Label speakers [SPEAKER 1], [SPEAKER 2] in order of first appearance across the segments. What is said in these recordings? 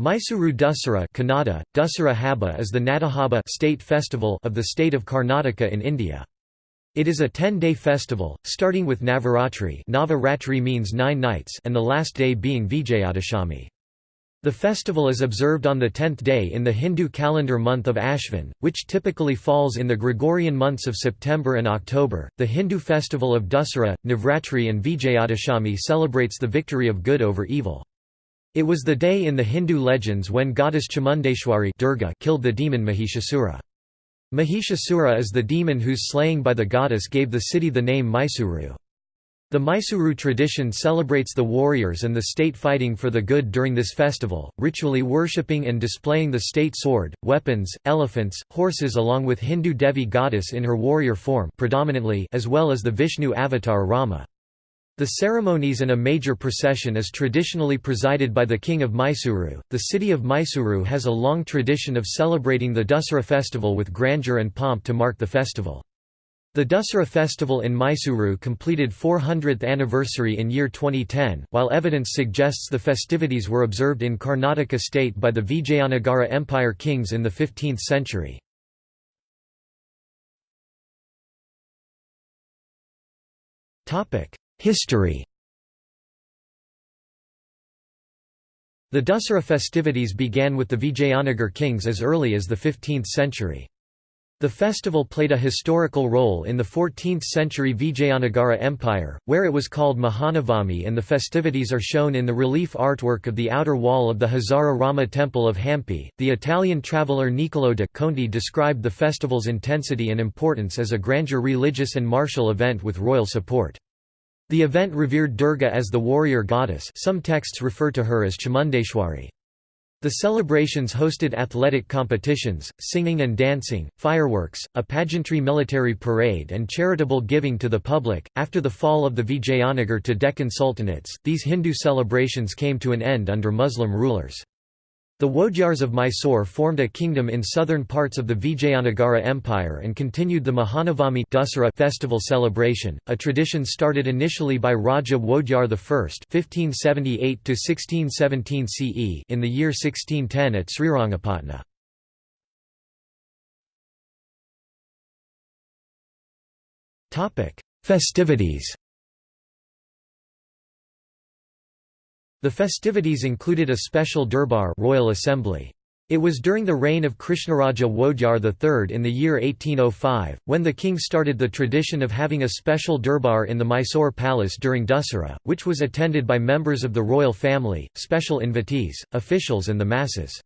[SPEAKER 1] Mysuru Dussehra Kannada, Dussehra Haba is the Nadahabba state festival of the state of Karnataka in India. It is a 10-day festival, starting with Navaratri Navaratri means nine nights and the last day being Vijayadashami. The festival is observed on the tenth day in the Hindu calendar month of Ashvin, which typically falls in the Gregorian months of September and October. The Hindu festival of Dussehra, Navratri, and Vijayadashami celebrates the victory of good over evil. It was the day in the Hindu legends when goddess Chamundeshwari Durga killed the demon Mahishasura. Mahishasura is the demon whose slaying by the goddess gave the city the name Mysuru. The Mysuru tradition celebrates the warriors and the state fighting for the good during this festival, ritually worshipping and displaying the state sword, weapons, elephants, horses along with Hindu Devi goddess in her warrior form predominantly as well as the Vishnu avatar Rama. The ceremonies and a major procession is traditionally presided by the king of Mysuru. The city of Mysuru has a long tradition of celebrating the Dussehra festival with grandeur and pomp to mark the festival. The Dussehra festival in Mysuru completed 400th anniversary in year 2010, while evidence suggests the festivities were observed in Karnataka state by the Vijayanagara Empire kings in the 15th century. Topic: History The Dussehra festivities began with the Vijayanagar kings as early as the 15th century. The festival played a historical role in the 14th-century Vijayanagara Empire, where it was called Mahanavami and the festivities are shown in the relief artwork of the outer wall of the Hazara Rama temple of Hampi. The Italian traveller Niccolò de Conti described the festival's intensity and importance as a grandeur religious and martial event with royal support. The event revered Durga as the warrior goddess some texts refer to her as Chamundeshwari. The celebrations hosted athletic competitions, singing and dancing, fireworks, a pageantry military parade, and charitable giving to the public. After the fall of the Vijayanagar to Deccan Sultanates, these Hindu celebrations came to an end under Muslim rulers. The Wodyars of Mysore formed a kingdom in southern parts of the Vijayanagara Empire and continued the Mahanavami festival celebration, a tradition started initially by Raja Wodyar I (1578–1617 CE) in the year 1610 at Srirangapatna. Topic: Festivities. The festivities included a special durbar royal assembly. It was during the reign of Krishnaraja Wodyar III in the year 1805, when the king started the tradition of having a special durbar in the Mysore palace during Dussehra, which was attended by members of the royal family, special invitees, officials and the masses.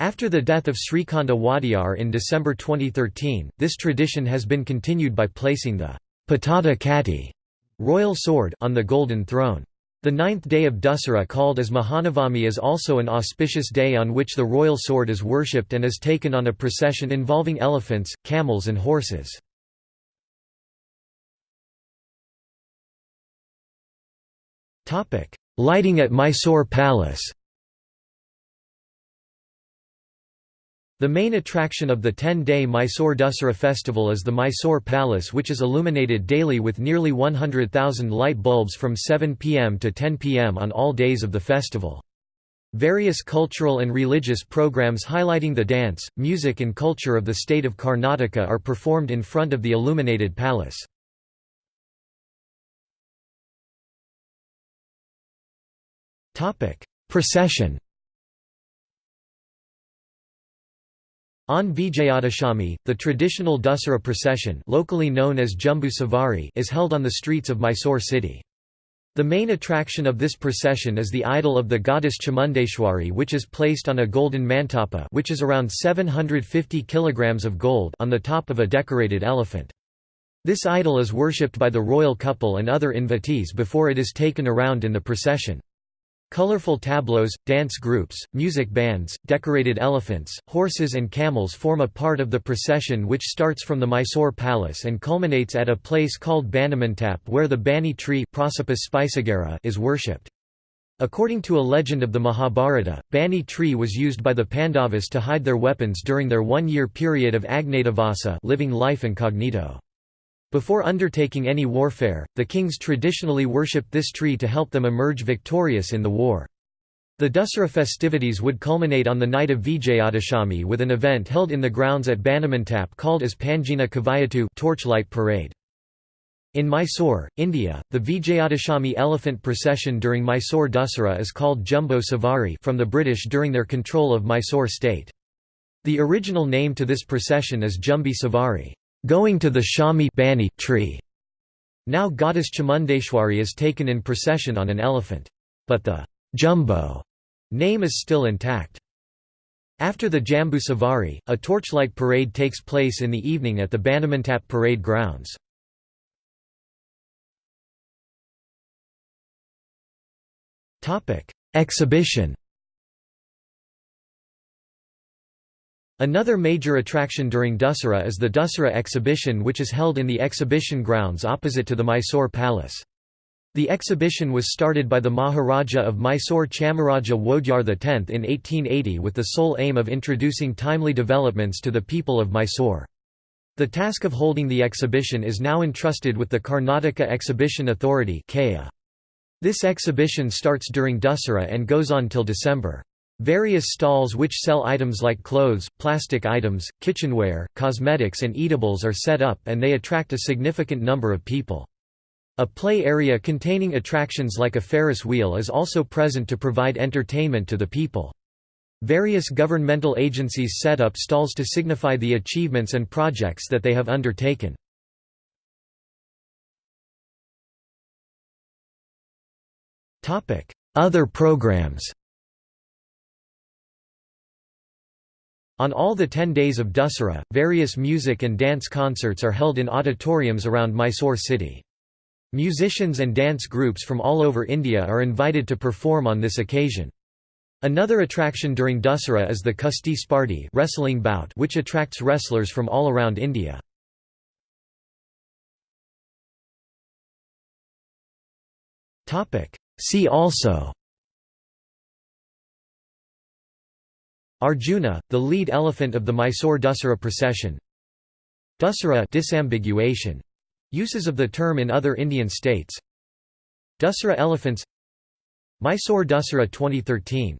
[SPEAKER 1] After the death of Srikanta Wodyar in December 2013, this tradition has been continued by placing the Pattada Katti royal sword on the golden throne. The ninth day of Dussehra called as Mahanavami is also an auspicious day on which the royal sword is worshipped and is taken on a procession involving elephants, camels and horses. Lighting at Mysore Palace The main attraction of the 10-day Mysore Dussehra festival is the Mysore Palace which is illuminated daily with nearly 100,000 light bulbs from 7 pm to 10 pm on all days of the festival. Various cultural and religious programs highlighting the dance, music and culture of the state of Karnataka are performed in front of the illuminated palace. Procession On Vijayadashami, the traditional Dussehra procession locally known as Jumbu Savari is held on the streets of Mysore city. The main attraction of this procession is the idol of the goddess Chamundeshwari which is placed on a golden mantapa which is around 750 kg of gold on the top of a decorated elephant. This idol is worshipped by the royal couple and other invitees before it is taken around in the procession. Colorful tableaus, dance groups, music bands, decorated elephants, horses and camels form a part of the procession which starts from the Mysore palace and culminates at a place called Bannimantap where the Banni tree is worshipped. According to a legend of the Mahabharata, Banni tree was used by the Pandavas to hide their weapons during their one-year period of Agnatavasa living life incognito. Before undertaking any warfare, the kings traditionally worshipped this tree to help them emerge victorious in the war. The Dussehra festivities would culminate on the night of Vijayadashami with an event held in the grounds at Banamantap called as Panjina Kavayatu torchlight parade. In Mysore, India, the Vijayadashami elephant procession during Mysore Dussehra is called Jumbo Savari from the British during their control of Mysore state. The original name to this procession is Jumbi Savari, going to the Shami Banni tree. Now goddess Chamundeshwari is taken in procession on an elephant. But the Jumbo Name is still intact. After the Jambu Savari, a torchlight parade takes place in the evening at the Banamantap parade grounds. Exhibition Another major attraction during Dussehra is the Dussehra exhibition which is held in the exhibition grounds opposite to the Mysore Palace. The exhibition was started by the Maharaja of Mysore Chamaraja Wodyar X in 1880 with the sole aim of introducing timely developments to the people of Mysore. The task of holding the exhibition is now entrusted with the Karnataka Exhibition Authority This exhibition starts during Dussehra and goes on till December. Various stalls which sell items like clothes, plastic items, kitchenware, cosmetics and eatables are set up and they attract a significant number of people. A play area containing attractions like a Ferris wheel is also present to provide entertainment to the people. Various governmental agencies set up stalls to signify the achievements and projects that they have undertaken. Other programs On all the ten days of Dussehra, various music and dance concerts are held in auditoriums around Mysore city. Musicians and dance groups from all over India are invited to perform on this occasion. Another attraction during Dussehra is the Kusti Spardi wrestling bout which attracts wrestlers from all around India. See also Arjuna, the lead elephant of the Mysore Dussehra procession. Dussehra disambiguation. Uses of the term in other Indian states. Dussehra elephants. Mysore Dussehra 2013